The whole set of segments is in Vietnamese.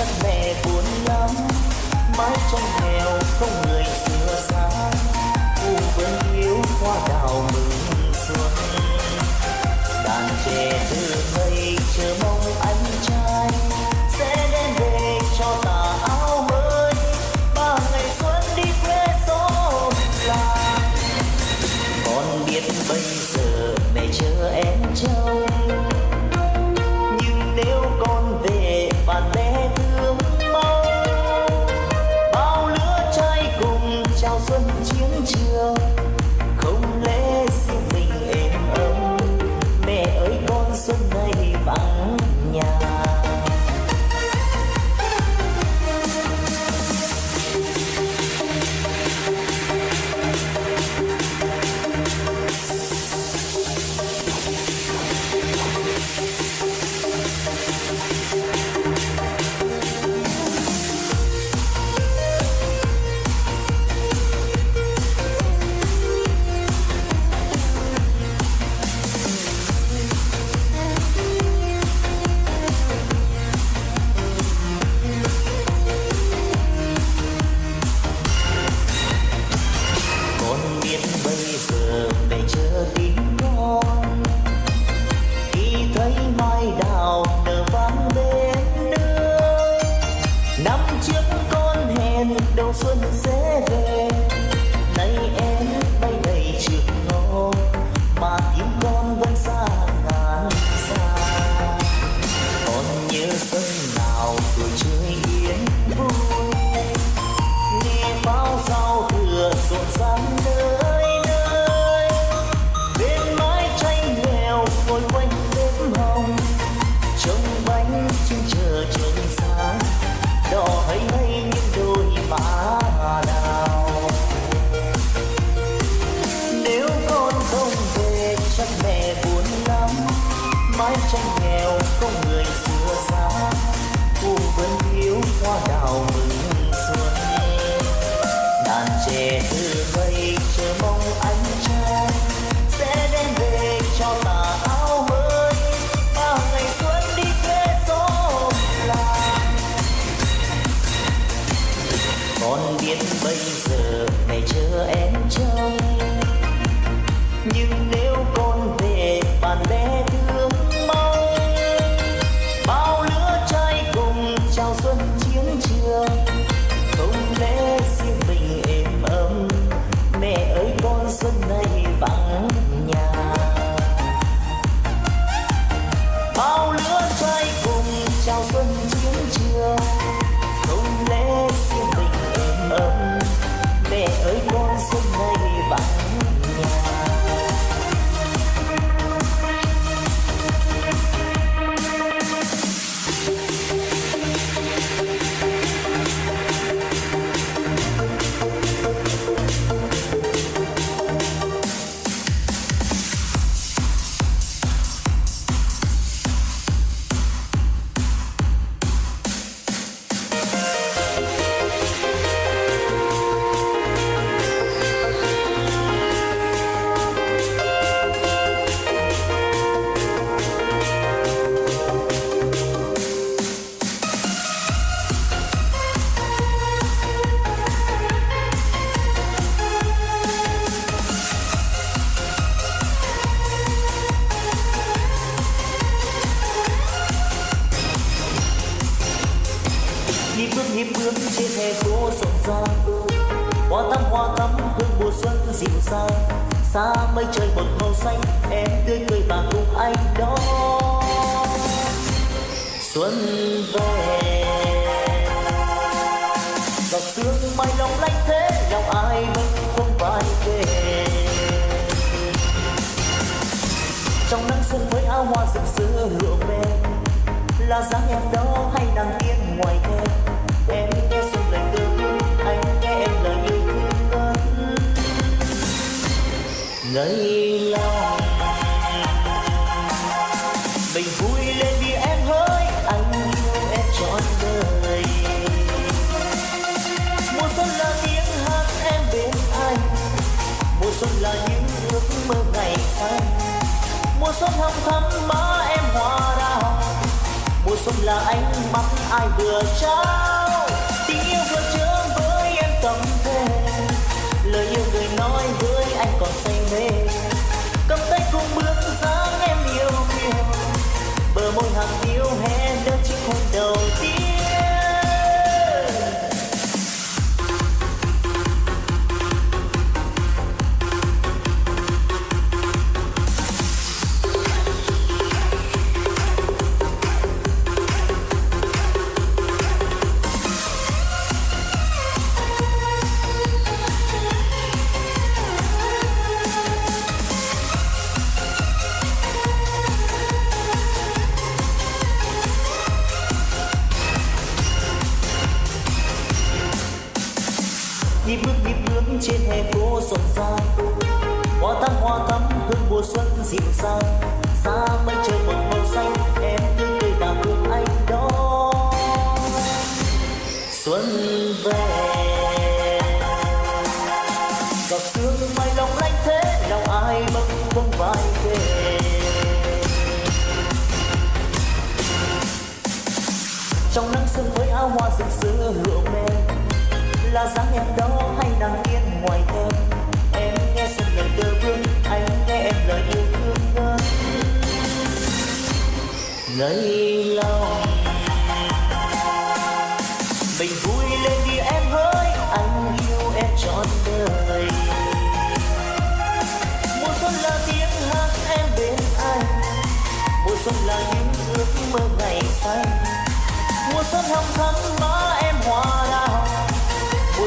chắc mẹ buồn lắm. Mái tranh nghèo không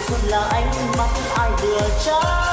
xuân là ánh mắt ai vừa trái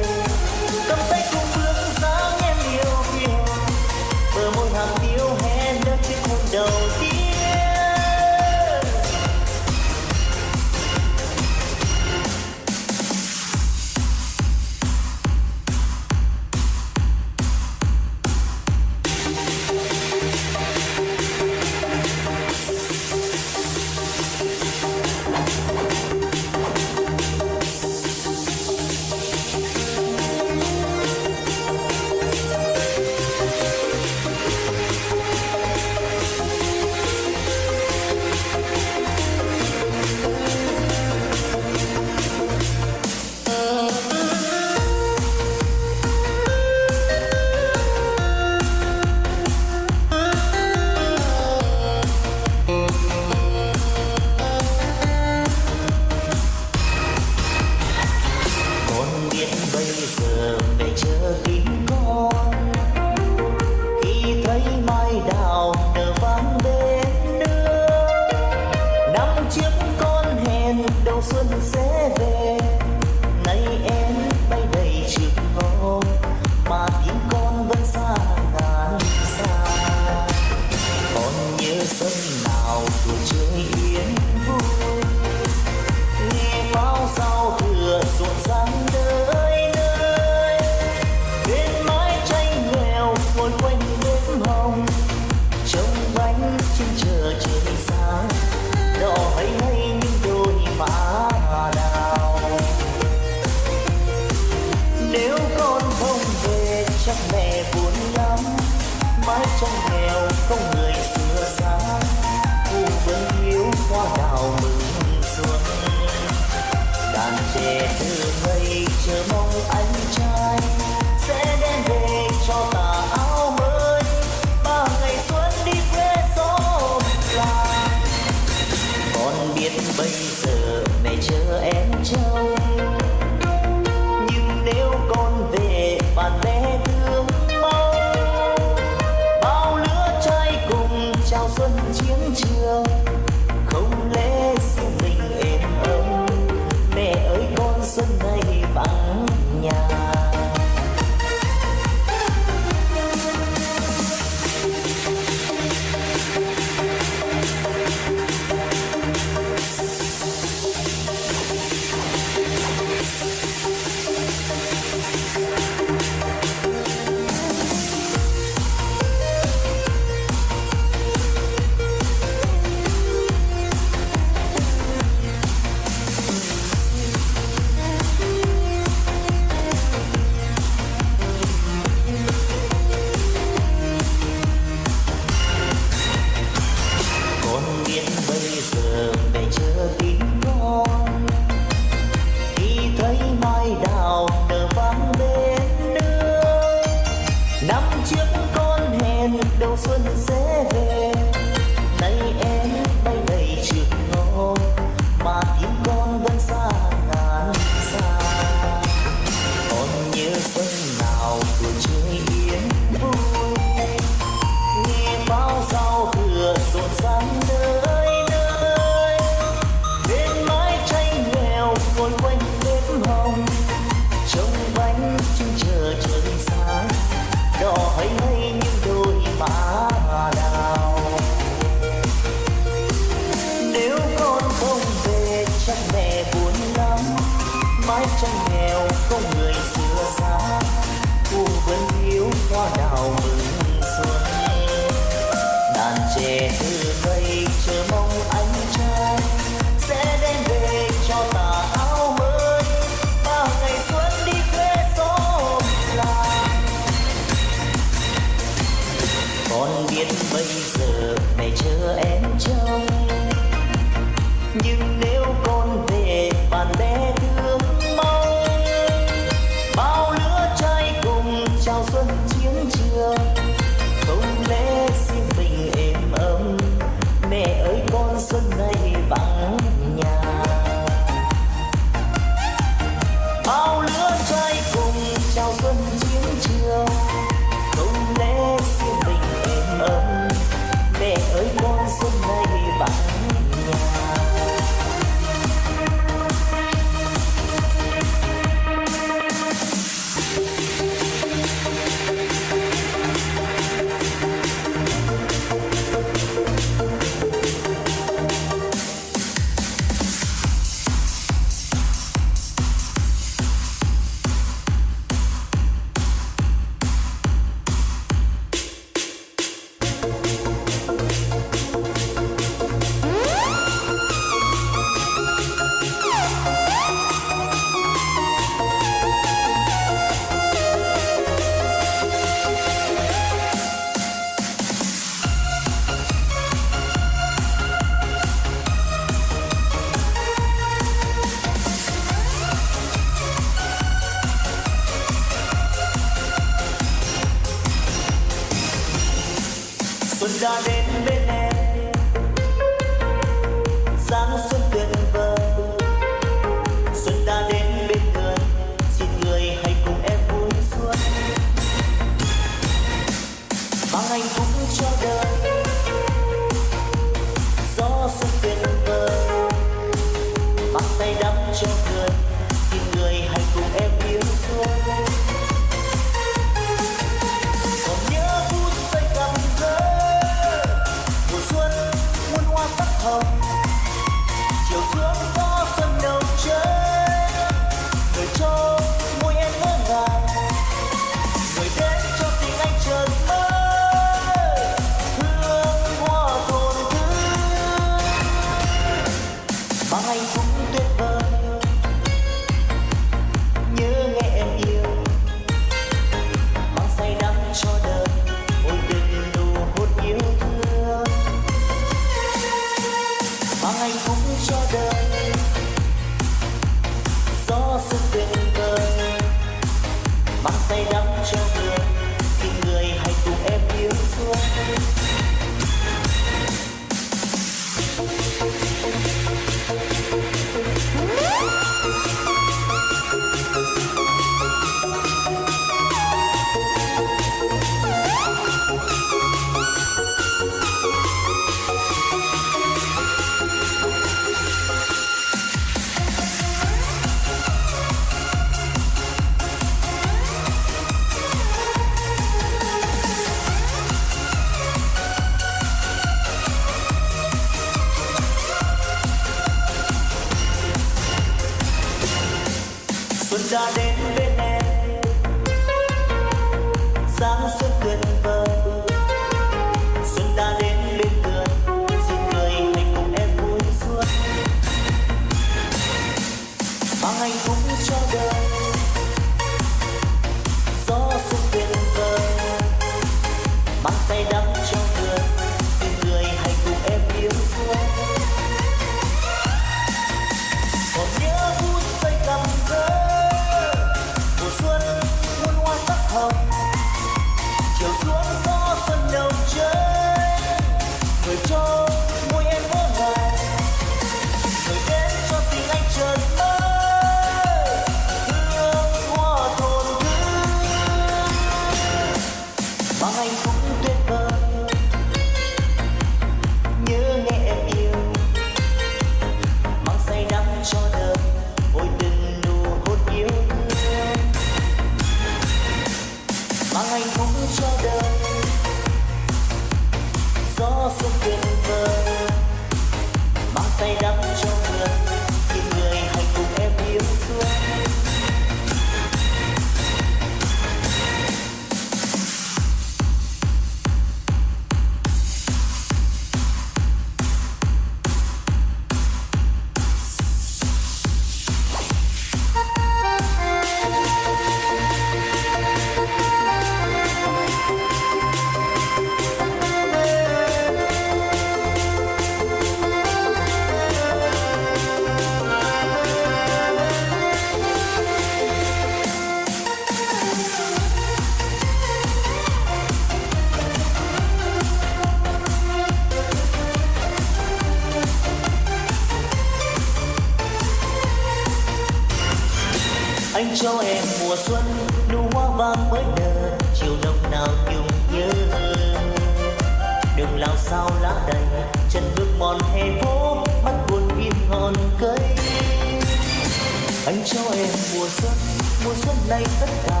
ta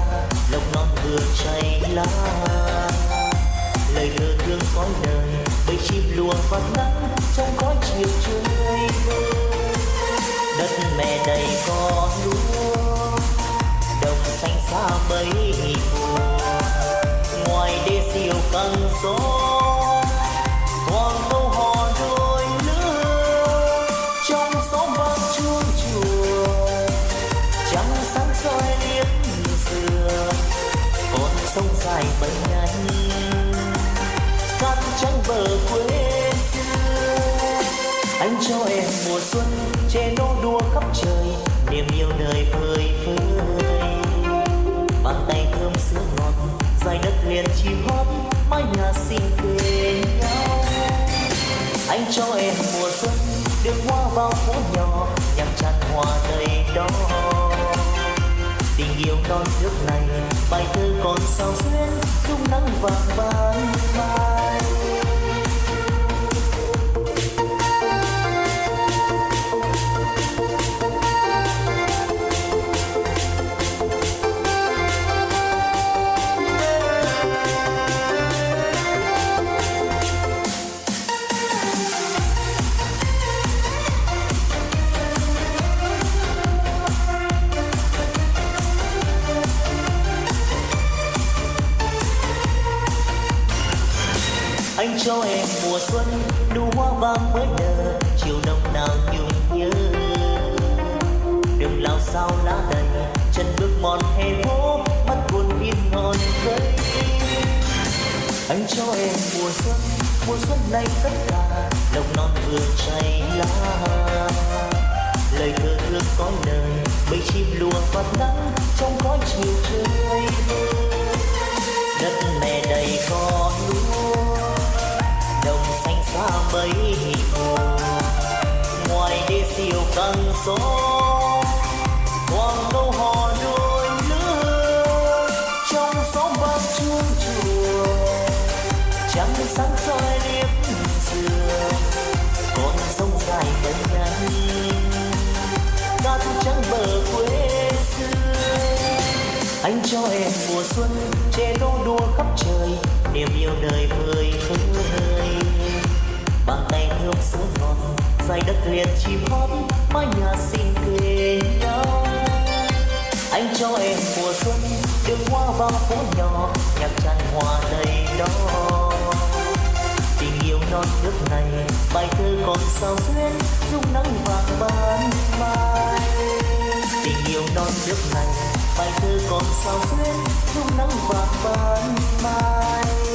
lòng non vừa chảy lá. Lời lừa thương khói đời bầy chim lùa phát nắng trong khói chiều trời đất mẹ đầy con lúa, đồng xanh xa mấy mùa. Ngoài đê siêu căng gió bờ quê xưa. Anh cho em mùa xuân che nô đua khắp trời, niềm yêu đời phơi phới. Bàn tay thơm sữa ngọt, dài đất liền chim hót, mái nhà xinh quê nhau. Anh cho em mùa xuân đường hoa bao phố nhỏ, nhằm tràn hoa đầy đó. Tình yêu non nước này, bài thơ còn sao xuyên dung nắng vàng vàng mai. sao lá đầy? Chân bước mòn hè phố, mắt buồn in ngọn cây anh cho em mùa xuân mùa xuân này tất cả đồng non vừa chảy lá. Lời thơ thước có lời bầy chim lùa vạt nắng trong khói chiều trời đất mẹ đầy con lúa, đồng xanh xa mấy hồ ngoài đê siêu căng số dài đất liền chim hót, mái nhà xinh cười nhau anh cho em mùa xuân, đường hoa vào phố nhỏ, nhạc tràn hòa đầy đó. Tình yêu non nước này, bài thơ còn sao xuyên dung nắng vàng ban mai. Tình yêu non nước này, bài thơ còn sao xuyên dung nắng vàng ban mai.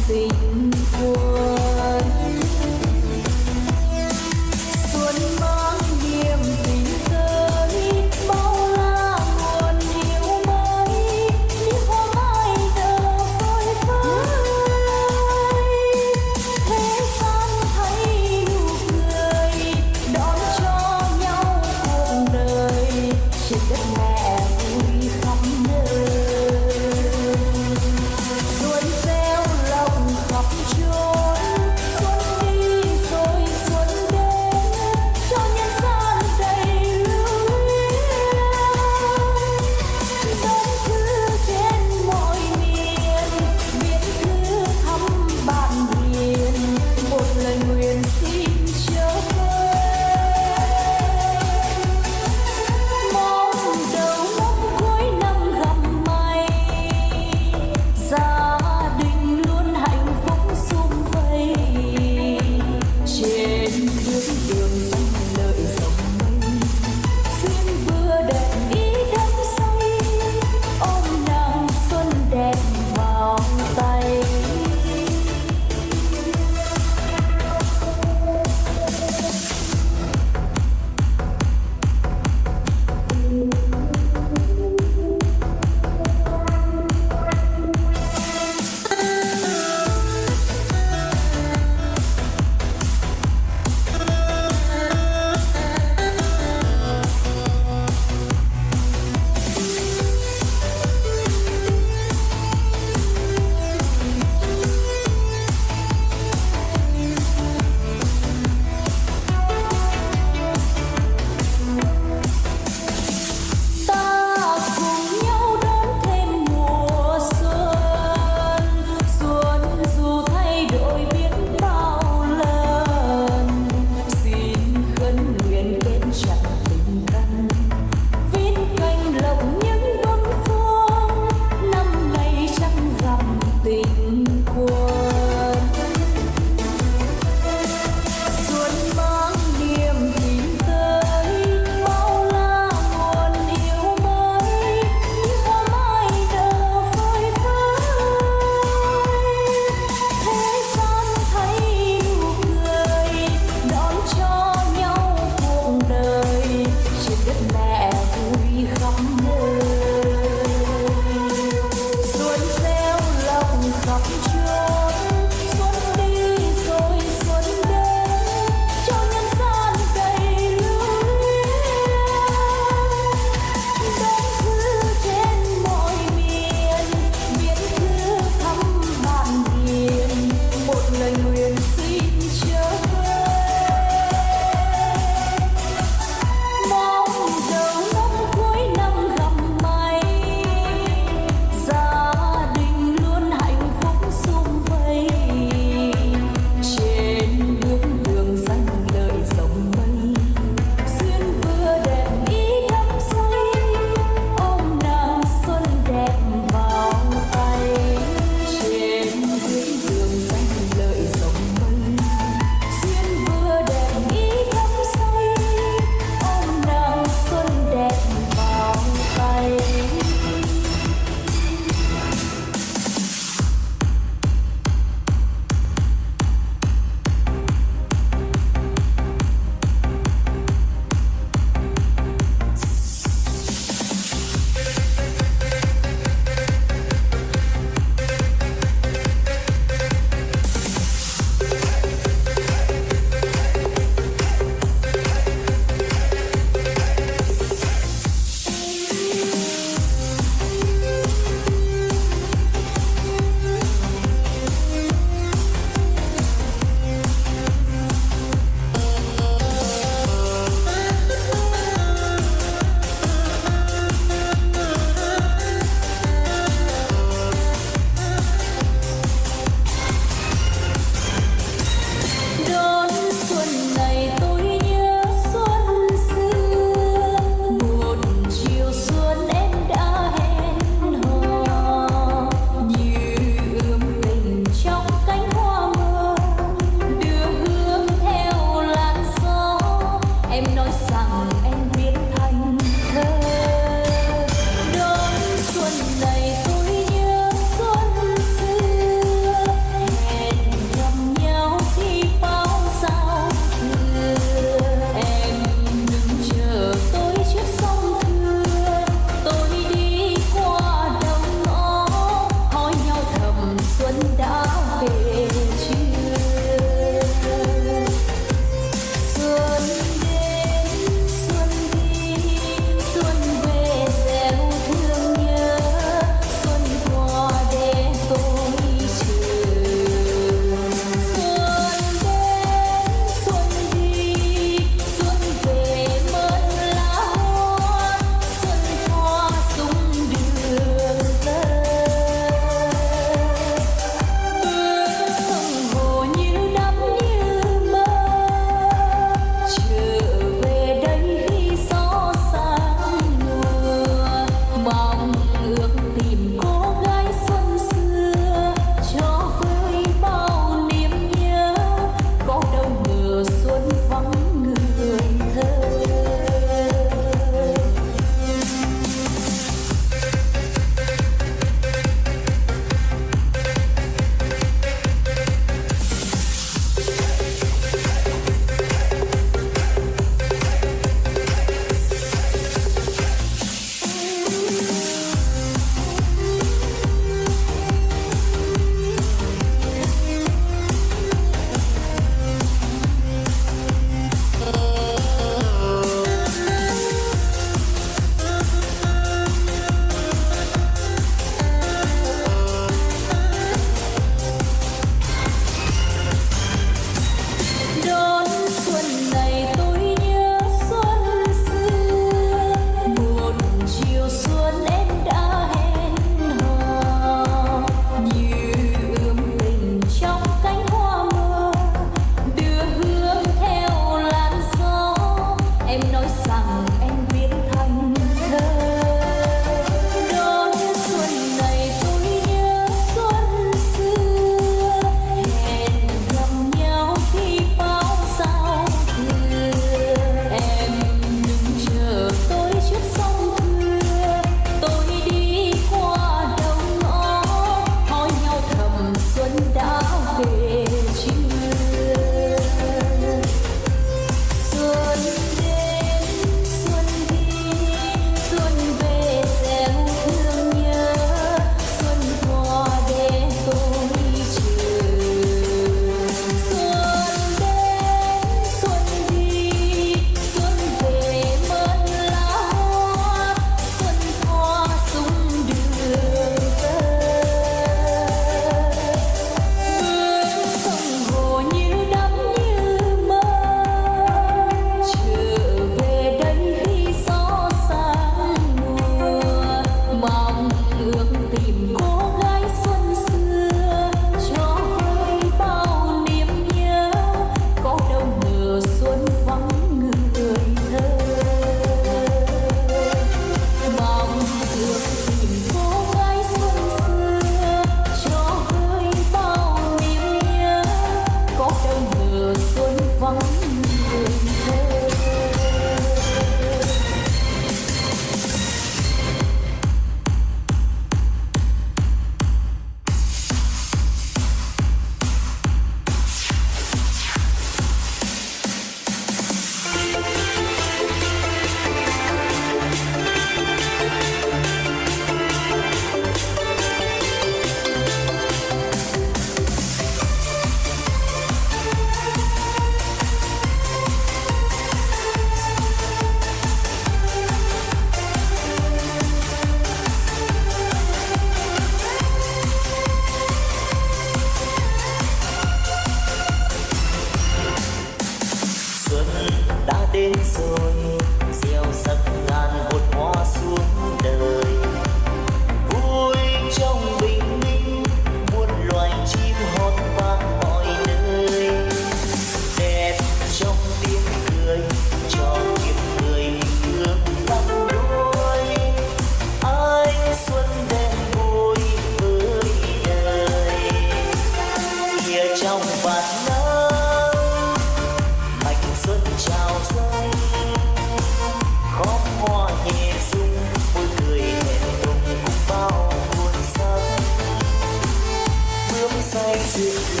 Thank you.